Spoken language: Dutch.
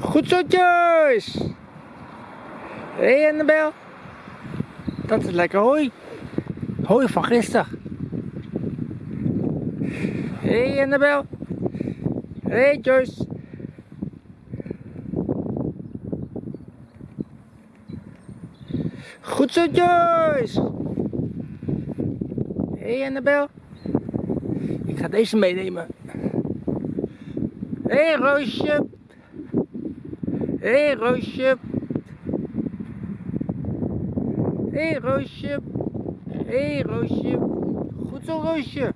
Goed zo, Joyce. Hé, hey, Annabel. Dat is lekker hooi. Hooi van gisteren. Hé, hey, Annabel. Hé, hey, Joyce. Goed zo, Joyce. Hé, hey, Annabel. Ik ga deze meenemen. Hé, hey, Roosje. Hé, hey, Roosje. Hé, hey, Roosje. Hé, hey, Roosje. Goed zo, Roosje.